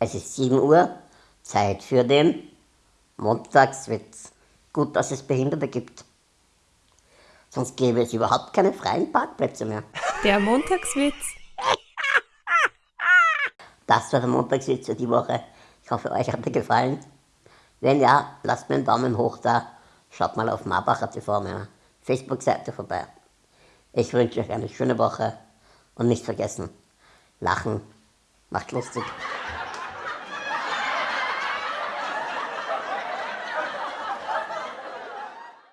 Es ist 7 Uhr, Zeit für den Montagswitz. Gut, dass es Behinderte gibt. Sonst gäbe es überhaupt keine freien Parkplätze mehr. Der Montagswitz. Das war der Montagswitz für die Woche. Ich hoffe, euch hat er gefallen. Wenn ja, lasst mir einen Daumen hoch da. Schaut mal auf Marbacher TV, meiner Facebook-Seite vorbei. Ich wünsche euch eine schöne Woche und nicht vergessen, lachen macht lustig.